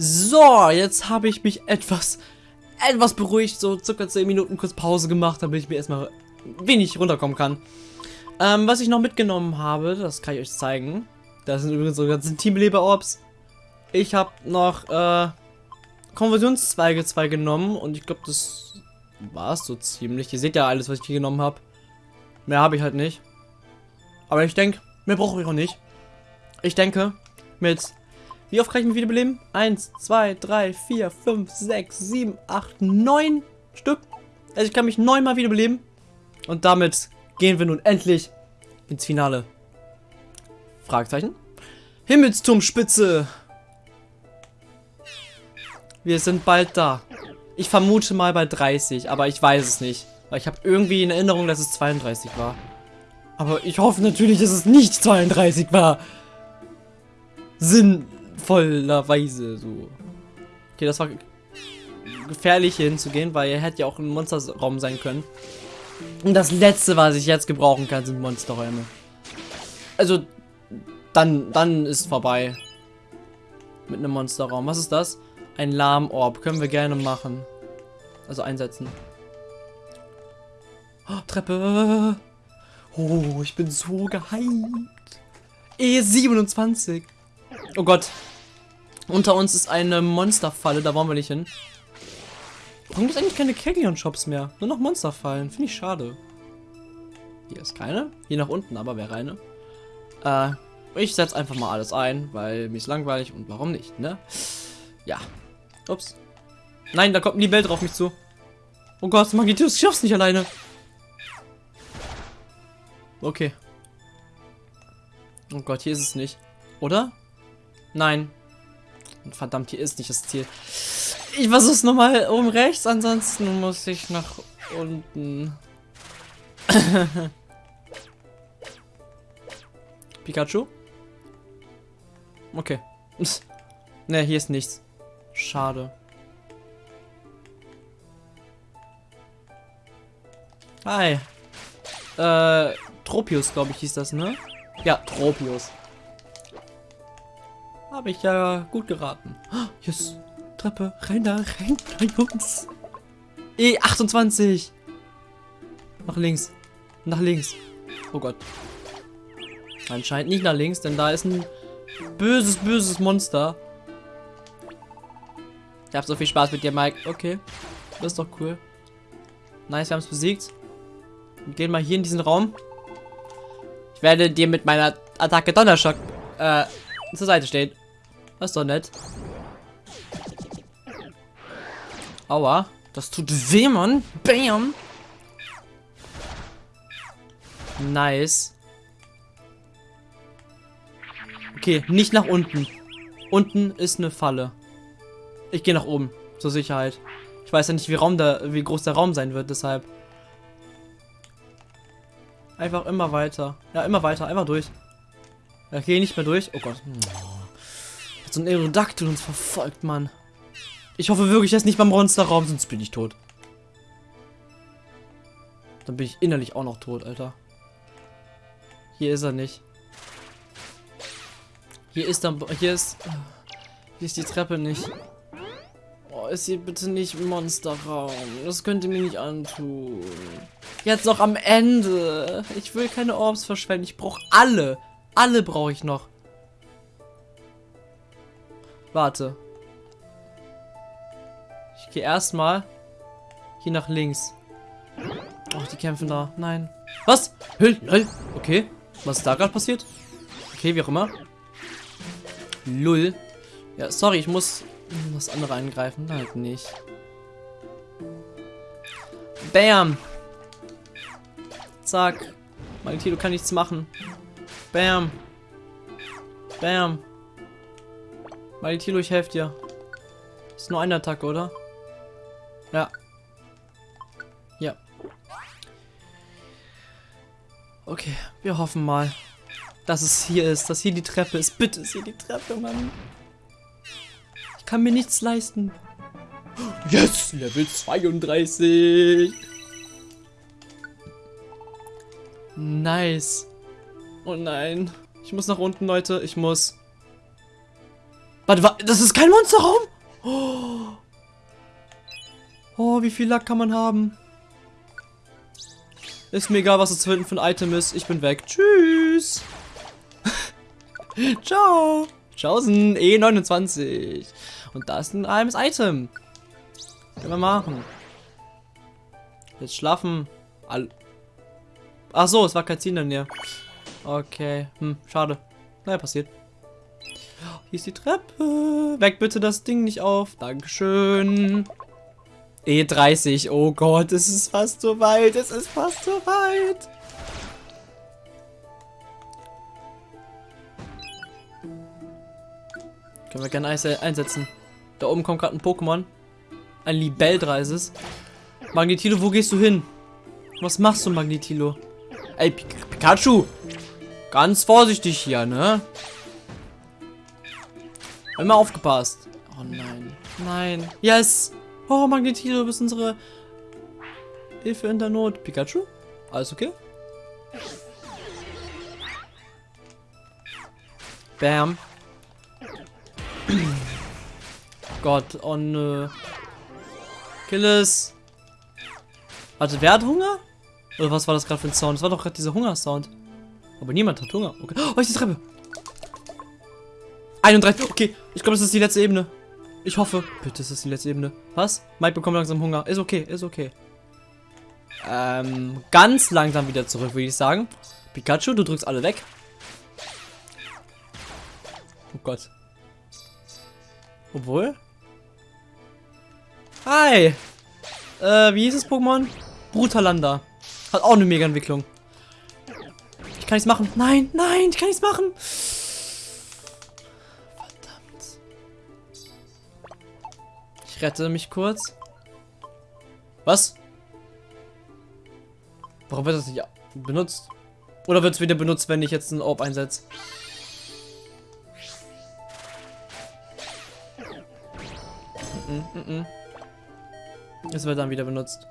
So, jetzt habe ich mich etwas, etwas beruhigt, so circa 10 Minuten kurz Pause gemacht, damit ich mir erstmal wenig runterkommen kann. Ähm, was ich noch mitgenommen habe, das kann ich euch zeigen. Das sind übrigens so ganzen Teamleber-Orbs. Ich habe noch, äh, Konversionszweige 2 genommen und ich glaube, das war es so ziemlich. Ihr seht ja alles, was ich hier genommen habe. Mehr habe ich halt nicht. Aber ich denke, mehr brauche ich auch nicht. Ich denke, mit wie oft kann ich mich wiederbeleben? 1, 2, 3, 4, 5, 6, 7, 8, 9 Stück. Also ich kann mich neunmal wiederbeleben. Und damit gehen wir nun endlich ins Finale. Fragezeichen. Himmelsturmspitze. Wir sind bald da. Ich vermute mal bei 30, aber ich weiß es nicht. Weil ich habe irgendwie in Erinnerung, dass es 32 war. Aber ich hoffe natürlich, dass es nicht 32 war. Sinnvollerweise so. Okay, das war gefährlich hier hinzugehen, weil er hätte ja auch ein Monsterraum sein können. Und das letzte, was ich jetzt gebrauchen kann, sind Monsterräume. Also, dann, dann ist vorbei. Mit einem Monsterraum. Was ist das? Ein Lahmorb. Können wir gerne machen. Also einsetzen. Oh, Treppe. Oh, ich bin so gehypt. E27. Oh Gott. Unter uns ist eine Monsterfalle. Da wollen wir nicht hin. Warum gibt es eigentlich keine Keglion-Shops mehr? Nur noch Monsterfallen. Finde ich schade. Hier ist keine. Hier nach unten aber wäre eine. Äh, ich setze einfach mal alles ein, weil mir ist langweilig und warum nicht, ne? Ja. Ups. Nein, da kommt ein Libell drauf mich zu. Oh Gott, Magitius, ich schaff's nicht alleine. Okay. Oh Gott, hier ist es nicht. Oder? Nein. Verdammt, hier ist nicht das Ziel. Ich versuch's nochmal oben rechts, ansonsten muss ich nach unten. Pikachu? Okay. ne, hier ist nichts. Schade. Hi. Äh, Tropius, glaube ich, hieß das, ne? Ja, Tropius. Habe ich ja gut geraten. Yes. Treppe, rein da, rein da, Jungs. E28. Nach links. Nach links. Oh Gott. Anscheinend nicht nach links, denn da ist ein böses, böses Monster. Ich hab so viel Spaß mit dir, Mike. Okay. Das ist doch cool. Nice, wir haben es besiegt. Wir gehen mal hier in diesen Raum. Ich werde dir mit meiner Attacke Donnerschock äh, zur Seite stehen. Das ist doch nett. Aua. Das tut weh, Mann. Bam. Nice. Okay, nicht nach unten. Unten ist eine Falle. Ich gehe nach oben. Zur Sicherheit. Ich weiß ja nicht, wie, Raum da, wie groß der Raum sein wird, deshalb. Einfach immer weiter. Ja, immer weiter. Einfach durch. Okay, nicht mehr durch. Oh Gott. So ein Aerodactyl uns verfolgt, Mann. Ich hoffe wirklich, er ist nicht beim Monsterraum, sonst bin ich tot. Dann bin ich innerlich auch noch tot, Alter. Hier ist er nicht. Hier ist dann... Hier ist... Hier ist die Treppe nicht. Oh, ist hier bitte nicht Monsterraum. Das könnt ihr mir nicht antun. Jetzt noch am Ende. Ich will keine Orbs verschwenden. Ich brauche alle. Alle brauche ich noch. Warte. Ich gehe erstmal hier nach links. Oh, die kämpfen da. Nein. Was? Lol. Okay. Was ist da gerade passiert? Okay, wie auch immer. Lull. Ja, sorry, ich muss das andere angreifen. Halt nicht. Bam. Zack. Maltino kann nichts machen. Bam. Bam. Maltino, ich helfe dir. Ist nur eine Attacke, oder? Ja. Ja. Okay, wir hoffen mal, dass es hier ist, dass hier die Treppe ist. Bitte ist hier die Treppe, Mann. Ich kann mir nichts leisten. Yes, Level 32. Nice. Oh nein. Ich muss nach unten, Leute. Ich muss. Warte, warte, das ist kein Monsterraum? Oh. oh, wie viel Lack kann man haben? Ist mir egal, was das hinten für ein Item ist. Ich bin weg. Tschüss. Ciao. Tschaußen. E29. Und da ist ein altes Item. Können wir machen. Jetzt schlafen. All Ach so, es war kein Ziel in der Nähe. Okay. Hm, schade. Naja, passiert. Hier ist die Treppe. Weg bitte das Ding nicht auf. Dankeschön. E30. Oh Gott, es ist fast so weit. Es ist fast so weit. Können wir gerne einsetzen. Da oben kommt gerade ein Pokémon. Ein Libeldreises. Magnetilo, wo gehst du hin? Was machst du, Magnetilo? Ey, Pikachu! Ganz vorsichtig hier, ne? Immer aufgepasst. Oh nein. Nein. Yes! Oh, Magnetilo, du bist unsere Hilfe in der Not. Pikachu? Alles okay? Bam. Gott, oh nö. Kill es. Warte, wer hat Hunger? Oder was war das gerade für ein Sound? Das war doch gerade dieser Hunger-Sound. Aber niemand hat Hunger. Okay. Oh, ist die Treppe. 31. Okay, ich glaube, das ist die letzte Ebene. Ich hoffe. Bitte ist das die letzte Ebene. Was? Mike bekommt langsam Hunger. Ist okay, ist okay. Ähm, ganz langsam wieder zurück, würde ich sagen. Pikachu, du drückst alle weg. Oh Gott. Obwohl. Hi. Äh, wie hieß das Pokémon? Brutalanda. Hat auch eine Mega-Entwicklung. Ich kann nichts machen. Nein, nein, ich kann nichts machen. Rette mich kurz. Was? Warum wird das nicht benutzt? Oder wird es wieder benutzt, wenn ich jetzt einen Orb einsetze? Mm -mm. Es wird dann wieder benutzt.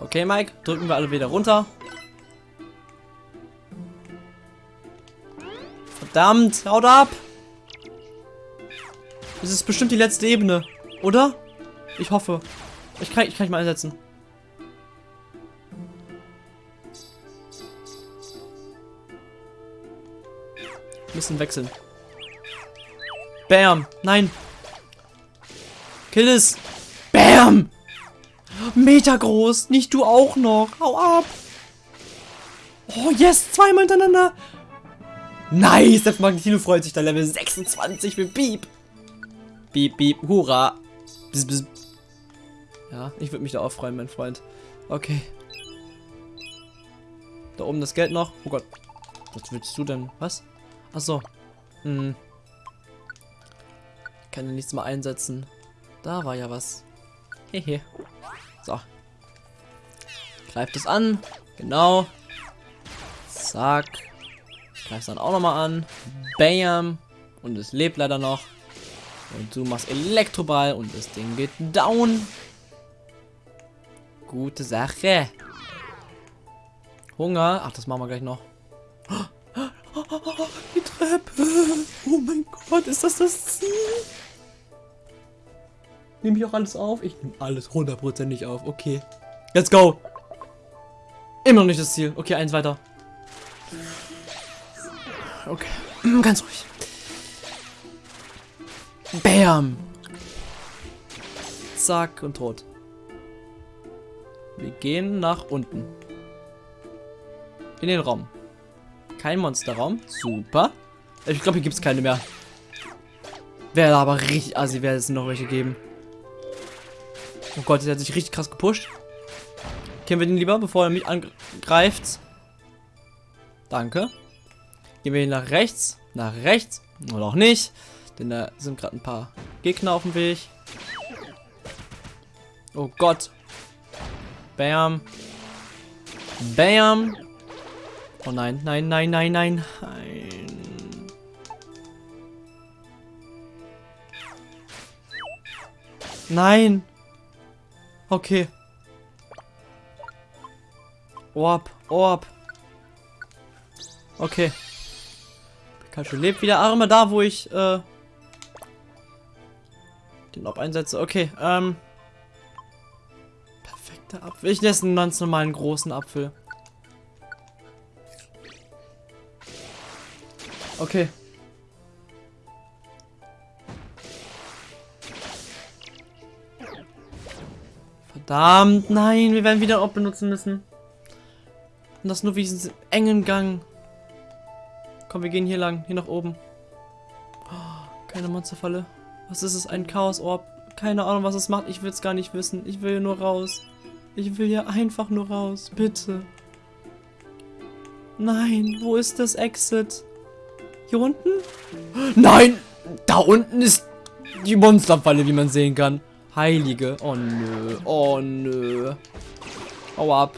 Okay, Mike, drücken wir alle wieder runter. Verdammt, haut ab! Das ist bestimmt die letzte Ebene, oder? Ich hoffe. Ich kann, ich kann ich mal einsetzen. Müssen wechseln. Bam! Nein! Kill es! Bam! Meter groß. Nicht du auch noch. Hau ab. Oh, yes. Zweimal hintereinander. Nice. Der Magnetino freut sich da. Level 26 mit Beep. Beep, beep. Hurra. Bis, bis. Ja, ich würde mich da auch freuen, mein Freund. Okay. Da oben das Geld noch. Oh Gott. Was willst du denn? Was? Achso. Hm. Ich kann ja nichts mal einsetzen. Da war ja was. Hehe. So. Greift es an. Genau. Zack. Greift es dann auch nochmal an. Bam. Und es lebt leider noch. Und du machst Elektroball und das Ding geht down. Gute Sache. Hunger. Ach, das machen wir gleich noch. Die Treppe. Oh mein Gott, ist das das Ziel? Nehme ich auch alles auf? Ich nehme alles hundertprozentig auf. Okay. Let's go. Immer noch nicht das Ziel. Okay, eins weiter. Okay. Ganz ruhig. Bam. Zack und tot. Wir gehen nach unten. In den Raum. Kein Monsterraum. Super. Ich glaube, hier gibt es keine mehr. Wäre aber richtig assi, wäre es noch welche geben. Oh Gott, der hat sich richtig krass gepusht. Kennen wir den lieber, bevor er mich angreift. Danke. Gehen wir nach rechts. Nach rechts. Oder auch nicht. Denn da sind gerade ein paar Gegner auf dem Weg. Oh Gott. Bam. Bam. Oh nein, nein, nein, nein, nein. Nein. Nein. Okay. Orb, Orb. Okay. Pikachu lebt wieder. Immer da, wo ich, äh, den Ob einsetze. Okay, ähm. Perfekter Apfel. Ich esse einen ganz normalen großen Apfel. Okay. Verdammt, nein, wir werden wieder Ob benutzen müssen. Und das nur wie diesen engen Gang. Komm, wir gehen hier lang, hier nach oben. Oh, keine Monsterfalle. Was ist es? Ein Chaos-Orb. Keine Ahnung, was es macht. Ich will es gar nicht wissen. Ich will nur raus. Ich will hier einfach nur raus. Bitte. Nein, wo ist das Exit? Hier unten? Nein! Da unten ist die Monsterfalle, wie man sehen kann. Heilige. Oh nö. Oh nö. Hau ab.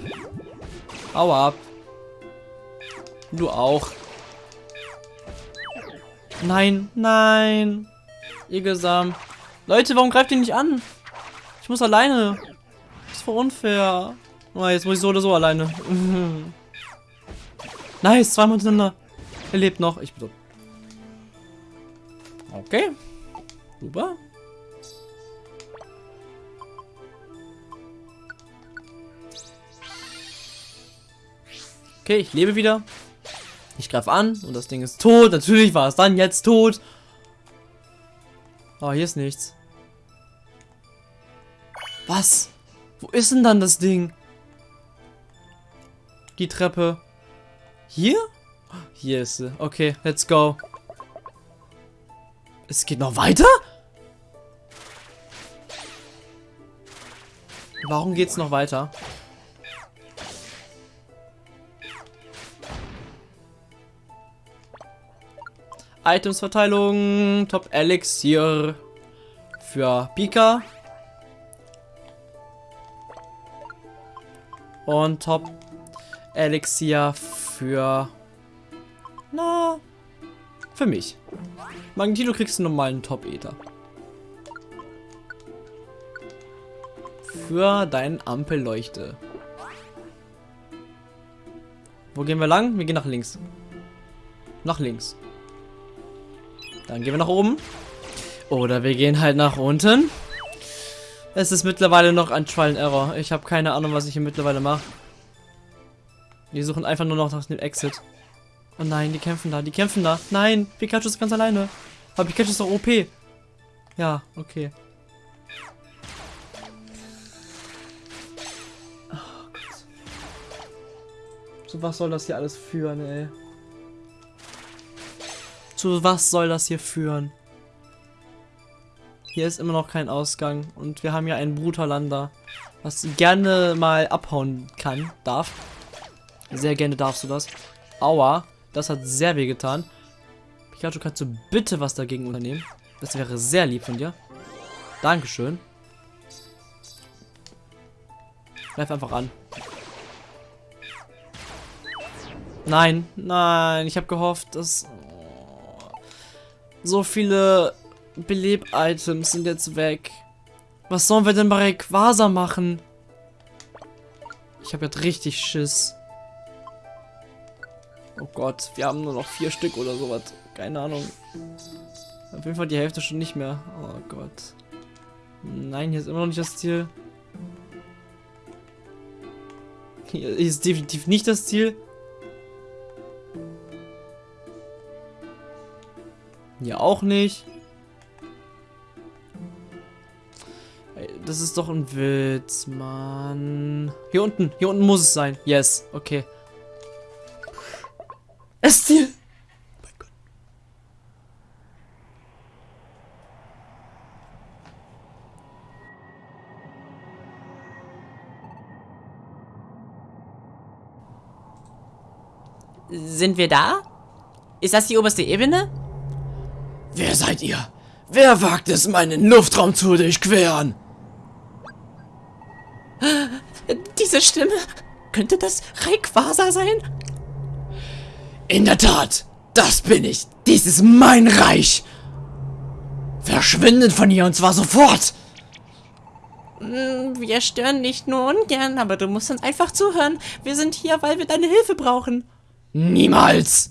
Hau ab. Du auch. Nein, nein. Igesam. Leute, warum greift ihr nicht an? Ich muss alleine. Das ist voll unfair. Oh, jetzt muss ich so oder so alleine. nice, zweimal hintereinander. Er lebt noch. Ich bin so. Okay. Super. Okay, ich lebe wieder. Ich greife an und das Ding ist tot. Natürlich war es dann jetzt tot. Oh, hier ist nichts. Was? Wo ist denn dann das Ding? Die Treppe. Hier? Hier ist sie. Okay, let's go. Es geht noch weiter? Warum geht's noch weiter? Itemsverteilung. Top Elixier für Pika. Und Top Elixier für... Na... Für mich. Magnetito kriegst du normalen Top-Ether. Für deinen Ampelleuchte. Wo gehen wir lang? Wir gehen nach links. Nach links. Dann gehen wir nach oben. Oder wir gehen halt nach unten. Es ist mittlerweile noch ein Trial and Error. Ich habe keine Ahnung, was ich hier mittlerweile mache. Wir suchen einfach nur noch nach dem Exit. Oh nein, die kämpfen da, die kämpfen da. Nein, Pikachu ist ganz alleine. Aber Pikachu ist doch OP. Ja, okay. Oh Gott. Zu was soll das hier alles führen, ey? Zu was soll das hier führen? Hier ist immer noch kein Ausgang. Und wir haben ja einen Brutalander, was gerne mal abhauen kann, darf. Sehr gerne darfst du das. Aua, das hat sehr weh getan. Pikachu, kannst du bitte was dagegen unternehmen? Das wäre sehr lieb von dir. Dankeschön. Greif einfach an. Nein, nein, ich habe gehofft, dass so viele Beleb-Items sind jetzt weg. Was sollen wir denn bei Rayquaza machen? Ich habe jetzt richtig Schiss. Oh Gott, wir haben nur noch vier Stück oder sowas. Keine Ahnung. Auf jeden Fall die Hälfte schon nicht mehr. Oh Gott. Nein, hier ist immer noch nicht das Ziel. Hier ist definitiv nicht das Ziel. Hier auch nicht. Das ist doch ein Witz, Mann. Hier unten, hier unten muss es sein. Yes, okay. Es Gott. Sind wir da? Ist das die oberste Ebene? Wer seid ihr? Wer wagt es, meinen Luftraum zu durchqueren? Diese Stimme. Könnte das Rayquaza sein? In der Tat, das bin ich. Dies ist mein Reich. Verschwindet von hier und zwar sofort. Hm, wir stören nicht nur ungern, aber du musst uns einfach zuhören. Wir sind hier, weil wir deine Hilfe brauchen. Niemals.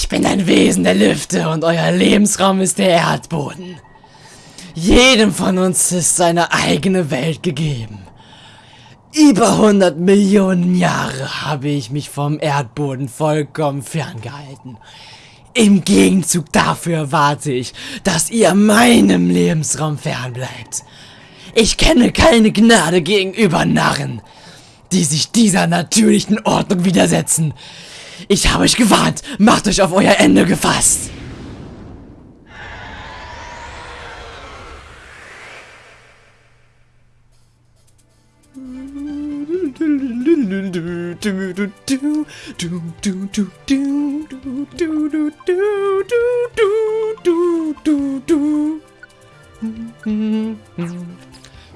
Ich bin ein Wesen der Lüfte und euer Lebensraum ist der Erdboden. Jedem von uns ist seine eigene Welt gegeben. Über 100 Millionen Jahre habe ich mich vom Erdboden vollkommen ferngehalten. Im Gegenzug dafür erwarte ich, dass ihr meinem Lebensraum fernbleibt. Ich kenne keine Gnade gegenüber Narren, die sich dieser natürlichen Ordnung widersetzen. Ich habe euch gewarnt, macht euch auf euer Ende gefasst.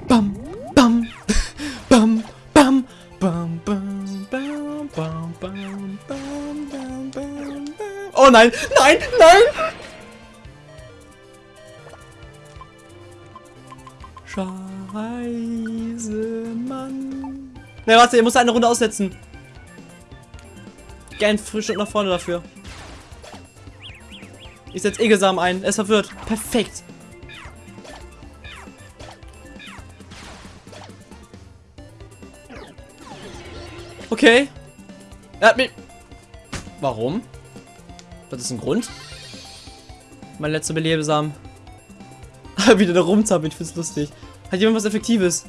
Bam, bam, bam, bam, bam, bam, Oh nein, nein, nein! Scheiße, Mann. Ne, warte, ihr müsst eine Runde aussetzen. Gern frisch und nach vorne dafür. Ich setze Egelsamen ein. Er ist verwirrt. Perfekt. Okay. Er hat mich... Warum? Das ist ein Grund? Mein letzter Belebesamen. Wieder da rumzappeln, ich find's lustig. Hat jemand was Effektives?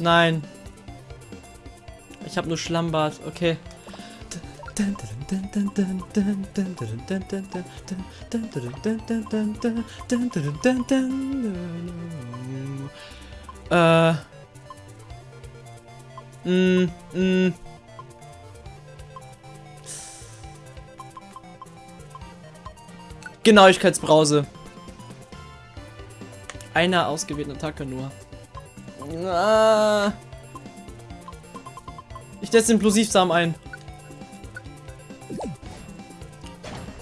Nein. Ich habe nur Schlammbad, okay. Äh. Mm, mm. Genauigkeitsbrause. Einer ausgewählten Attacke nur. Ah. Ich setze den Plosivsamen ein.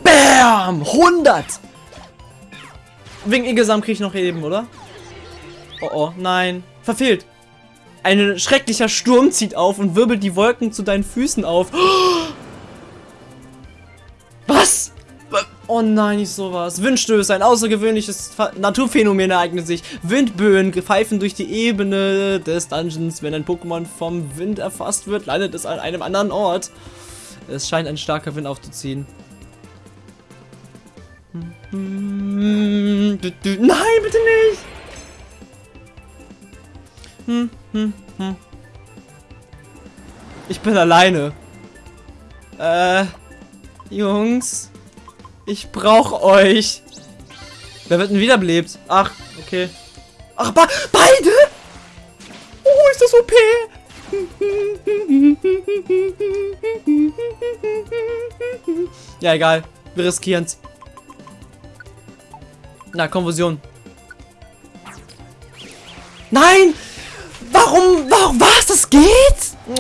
Bam! 100! Wegen Ingesamen kriege ich noch eben, oder? Oh oh, nein. Verfehlt. Ein schrecklicher Sturm zieht auf und wirbelt die Wolken zu deinen Füßen auf. Was? Oh nein, nicht sowas. Windstöße, ein außergewöhnliches Naturphänomen ereignet sich. Windböen pfeifen durch die Ebene des Dungeons. Wenn ein Pokémon vom Wind erfasst wird, landet es an einem anderen Ort. Es scheint ein starker Wind aufzuziehen. Nein, bitte nicht! Hm, hm, hm. Ich bin alleine. Äh, Jungs. Ich brauch euch. Wer wird denn wiederbelebt? Ach, okay. Ach, be beide? Oh, ist das OP? Ja, egal. Wir riskieren's. Na, Konfusion. Nein! Warum? Warum? Was? Das geht?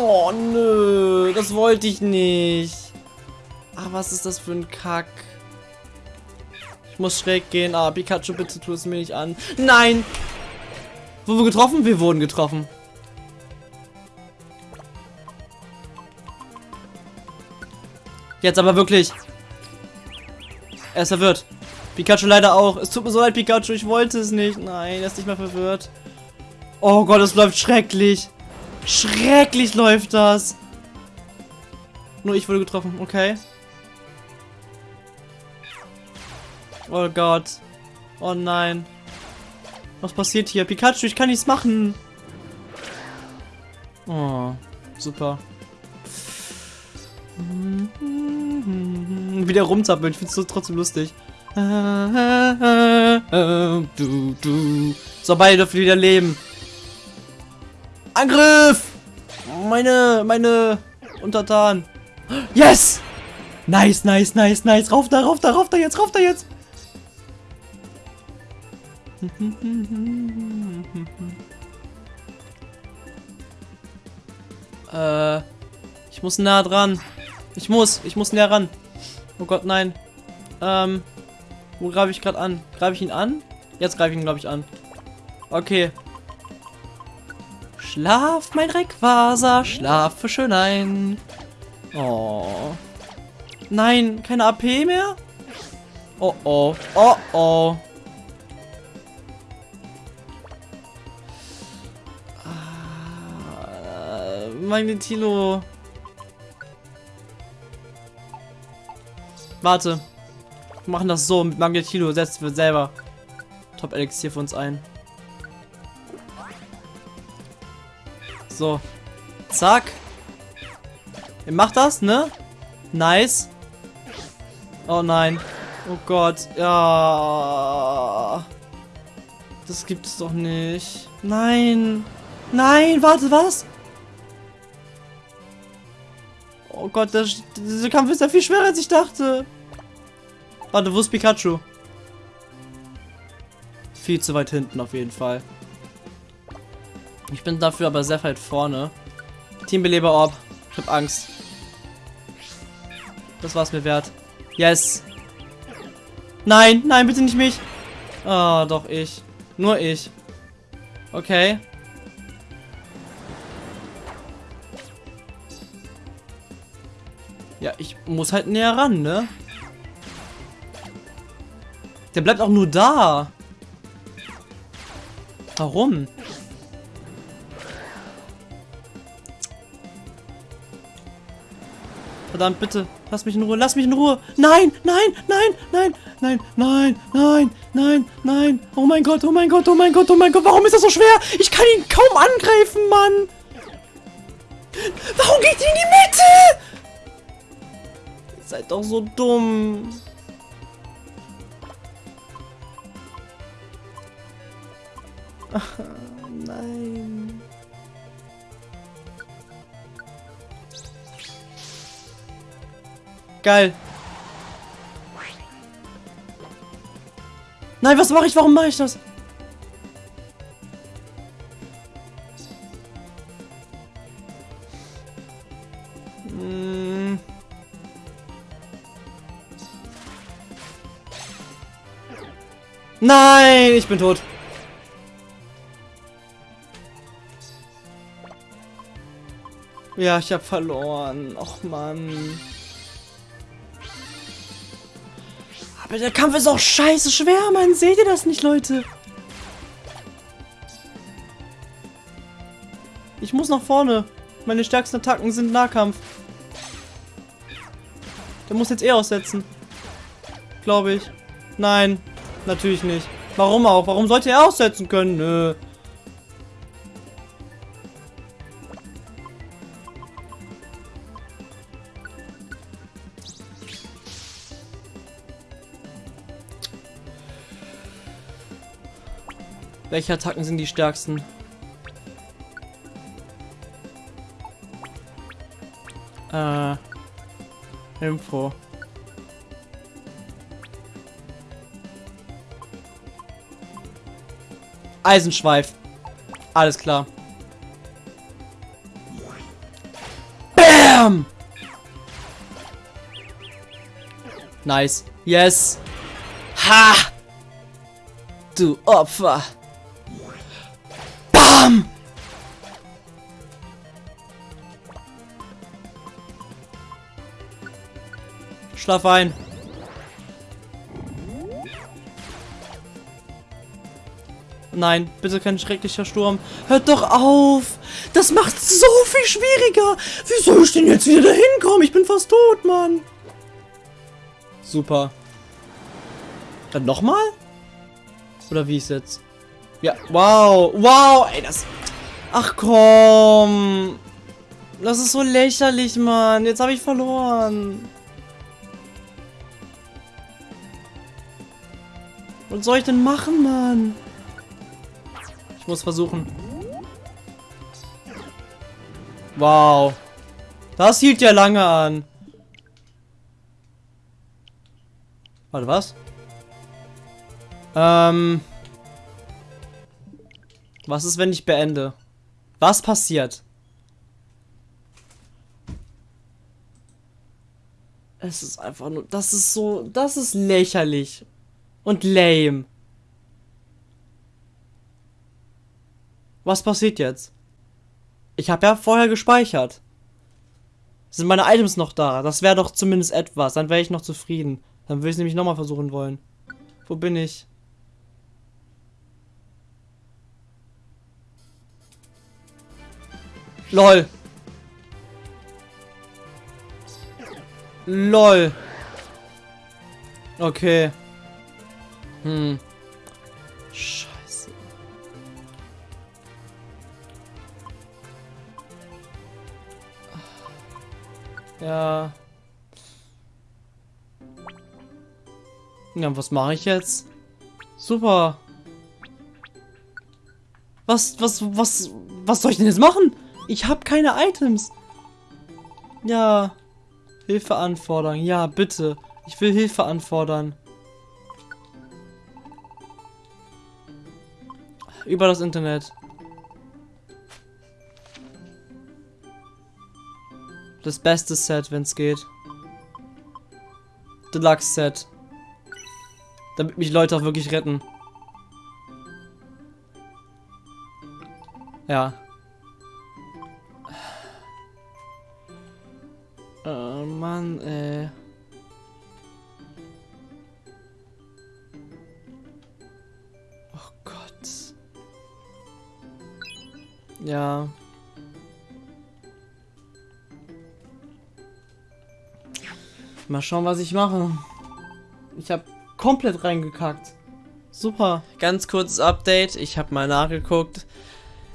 Oh, nö. Das wollte ich nicht. Ach, was ist das für ein Kack? Ich muss schräg gehen. Ah, Pikachu, bitte tu es mir nicht an. Nein! Wurden wir getroffen? Wir wurden getroffen. Jetzt aber wirklich. Er ist verwirrt. Pikachu leider auch. Es tut mir so leid, Pikachu. Ich wollte es nicht. Nein, er ist nicht mehr verwirrt. Oh Gott, es läuft schrecklich. Schrecklich läuft das. Nur ich wurde getroffen. Okay. Oh Gott. Oh nein. Was passiert hier? Pikachu, ich kann nichts machen. Oh, super. Wieder rumzappeln, ich find's trotzdem lustig. So, beide dürfen wieder leben. Angriff! Meine, meine Untertan. Yes! Nice, nice, nice, nice. Rauf da, rauf da, rauf da jetzt, rauf da jetzt. äh, ich muss nah dran. Ich muss, ich muss näher ran. Oh Gott, nein. Ähm, wo greife ich gerade an? Greife ich ihn an? Jetzt greife ich ihn, glaube ich, an. Okay. Schlaf, mein Rayquaza, schlafe schön ein. Oh. Nein, keine AP mehr? Oh oh, oh oh. Ah, Magnetilo. Warte. Wir machen das so mit Magnetilo, setzen wir selber Top Elixier für uns ein. So. Zack. Ihr macht das, ne? Nice. Oh nein. Oh Gott. Ja. Das gibt es doch nicht. Nein. Nein, warte, was? Oh Gott, der, dieser Kampf ist ja viel schwerer, als ich dachte. Warte, wo ist Pikachu? Viel zu weit hinten auf jeden Fall. Ich bin dafür aber sehr weit vorne. Teambeleber Orb. Ich hab Angst. Das war's mir wert. Yes. Nein, nein, bitte nicht mich. Ah, oh, doch ich. Nur ich. Okay. Ja, ich muss halt näher ran, ne? Der bleibt auch nur da. Warum? Verdammt, bitte. Lass mich in Ruhe. Lass mich in Ruhe. Nein, nein, nein, nein, nein, nein, nein, nein, nein. Oh mein Gott, oh mein Gott, oh mein Gott, oh mein Gott. Warum ist das so schwer? Ich kann ihn kaum angreifen, Mann. Warum geht ihr in die Mitte? Ihr seid doch so dumm. Ach, nein. Geil. Nein, was mache ich? Warum mache ich das? Hm. Nein, ich bin tot. Ja, ich habe verloren. Och, Mann. Aber der Kampf ist auch scheiße schwer, Mann. Seht ihr das nicht, Leute? Ich muss nach vorne. Meine stärksten Attacken sind Nahkampf. Der muss jetzt eh aussetzen. Glaube ich. Nein, natürlich nicht. Warum auch? Warum sollte er aussetzen können? Nö. Welche Attacken sind die stärksten? Äh. Info. Eisenschweif. Alles klar. Bam! Nice. Yes. Ha! Du Opfer. Bam! Schlaf ein. Nein, bitte kein schrecklicher Sturm. Hört doch auf! Das macht so viel schwieriger! Wie soll ich denn jetzt wieder dahin kommen? Ich bin fast tot, Mann! Super. Dann nochmal? Oder wie ist jetzt? Ja, wow, wow, ey, das... Ach komm. Das ist so lächerlich, Mann. Jetzt habe ich verloren. Was soll ich denn machen, Mann? Ich muss versuchen. Wow. Das hielt ja lange an. Warte, was? Ähm... Was ist, wenn ich beende? Was passiert? Es ist einfach nur... Das ist so... Das ist lächerlich. Und lame. Was passiert jetzt? Ich habe ja vorher gespeichert. Sind meine Items noch da? Das wäre doch zumindest etwas. Dann wäre ich noch zufrieden. Dann würde ich es nämlich nochmal versuchen wollen. Wo bin ich? LOL. LOL. Okay. Hm. Scheiße. Ja. Ja, was mache ich jetzt? Super. Was, was, was, was soll ich denn jetzt machen? Ich habe keine Items. Ja. Hilfe anfordern. Ja, bitte. Ich will Hilfe anfordern. Über das Internet. Das beste Set, wenn es geht. Deluxe Set. Damit mich Leute auch wirklich retten. Ja. Mal schauen, was ich mache. Ich habe komplett reingekackt. Super. Ganz kurzes Update. Ich habe mal nachgeguckt.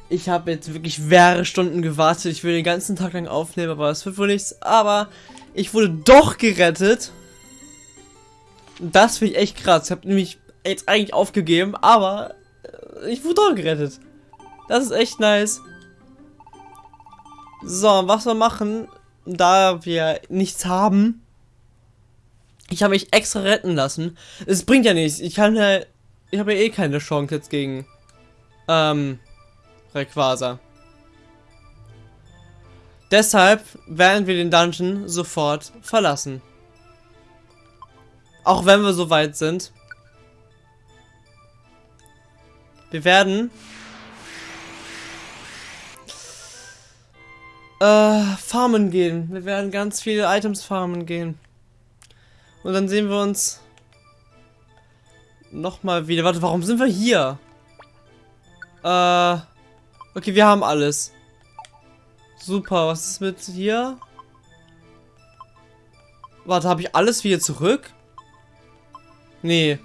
Ich habe jetzt wirklich mehrere Stunden gewartet. Ich will den ganzen Tag lang aufnehmen, aber es wird wohl nichts. Aber ich wurde doch gerettet. Das finde ich echt krass. Ich habe nämlich jetzt eigentlich aufgegeben, aber äh, ich wurde doch gerettet. Das ist echt nice. So, was wir machen, da wir nichts haben. Ich habe mich extra retten lassen. Es bringt ja nichts. Ich kann ja. Ich habe ja eh keine Chance jetzt gegen. Ähm. Rayquaza. Deshalb werden wir den Dungeon sofort verlassen. Auch wenn wir so weit sind. Wir werden äh, farmen gehen. Wir werden ganz viele Items farmen gehen. Und dann sehen wir uns nochmal wieder. Warte, warum sind wir hier? Äh, okay, wir haben alles. Super, was ist mit hier? Warte, habe ich alles wieder zurück? Nee.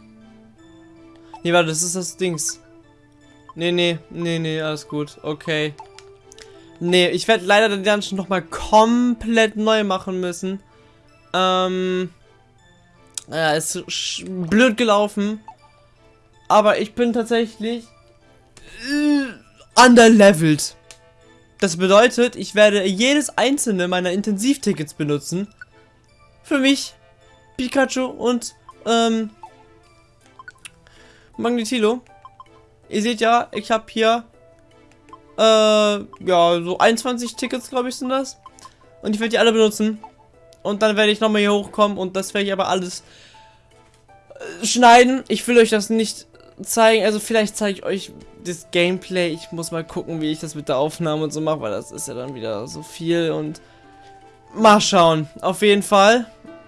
Nee, warte, das ist das Dings. Nee, nee, nee, nee, alles gut. Okay. Nee, ich werde leider den Dungeon nochmal komplett neu machen müssen. Ähm... Ja, ist blöd gelaufen. Aber ich bin tatsächlich äh, underleveled. Das bedeutet, ich werde jedes einzelne meiner Intensivtickets benutzen. Für mich, Pikachu und ähm, Magnetilo. Ihr seht ja, ich habe hier äh, ja, so 21 Tickets, glaube ich, sind das. Und ich werde die alle benutzen. Und dann werde ich nochmal hier hochkommen und das werde ich aber alles äh, schneiden. Ich will euch das nicht zeigen. Also vielleicht zeige ich euch das Gameplay. Ich muss mal gucken, wie ich das mit der Aufnahme und so mache, weil das ist ja dann wieder so viel und mal schauen. Auf jeden Fall.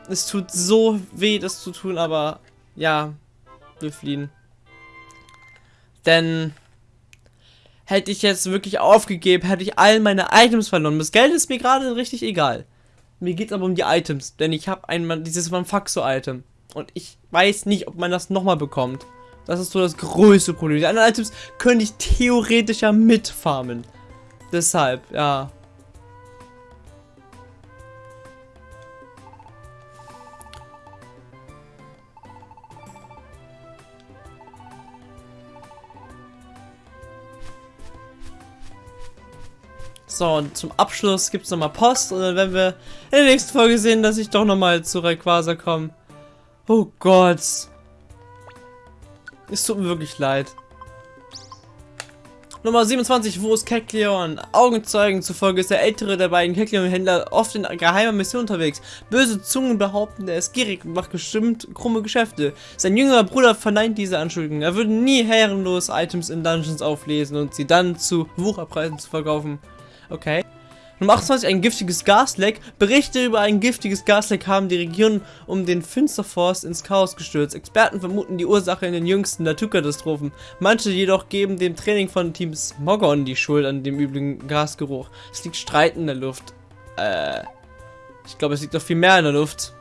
Es tut so weh, das zu tun, aber ja, wir fliehen. Denn hätte ich jetzt wirklich aufgegeben, hätte ich all meine Items verloren. Das Geld ist mir gerade richtig egal. Mir geht es aber um die Items, denn ich habe einmal dieses Manfaxo-Item. Und ich weiß nicht, ob man das nochmal bekommt. Das ist so das größte Problem. Die anderen Items könnte ich theoretisch ja mitfarmen. Deshalb, ja. So, und zum Abschluss gibt es nochmal Post und dann werden wir in der nächsten Folge sehen, dass ich doch nochmal zu Rayquaza komme. Oh Gott. Es tut mir wirklich leid. Nummer 27, wo ist Kekleon? Augenzeugen zufolge ist der ältere der beiden Kekleon-Händler oft in geheimer Mission unterwegs. Böse Zungen behaupten, er ist gierig und macht bestimmt krumme Geschäfte. Sein jüngerer Bruder verneint diese Anschuldigungen. Er würde nie herrenlos Items in Dungeons auflesen und sie dann zu Wucherpreisen zu verkaufen. Okay. Nummer 28, ein giftiges Gasleck. Berichte über ein giftiges Gasleck haben die Region um den Finsterforst ins Chaos gestürzt. Experten vermuten die Ursache in den jüngsten Naturkatastrophen. Manche jedoch geben dem Training von Team Smogon die Schuld an dem üblichen Gasgeruch. Es liegt Streit in der Luft. Äh, ich glaube, es liegt noch viel mehr in der Luft.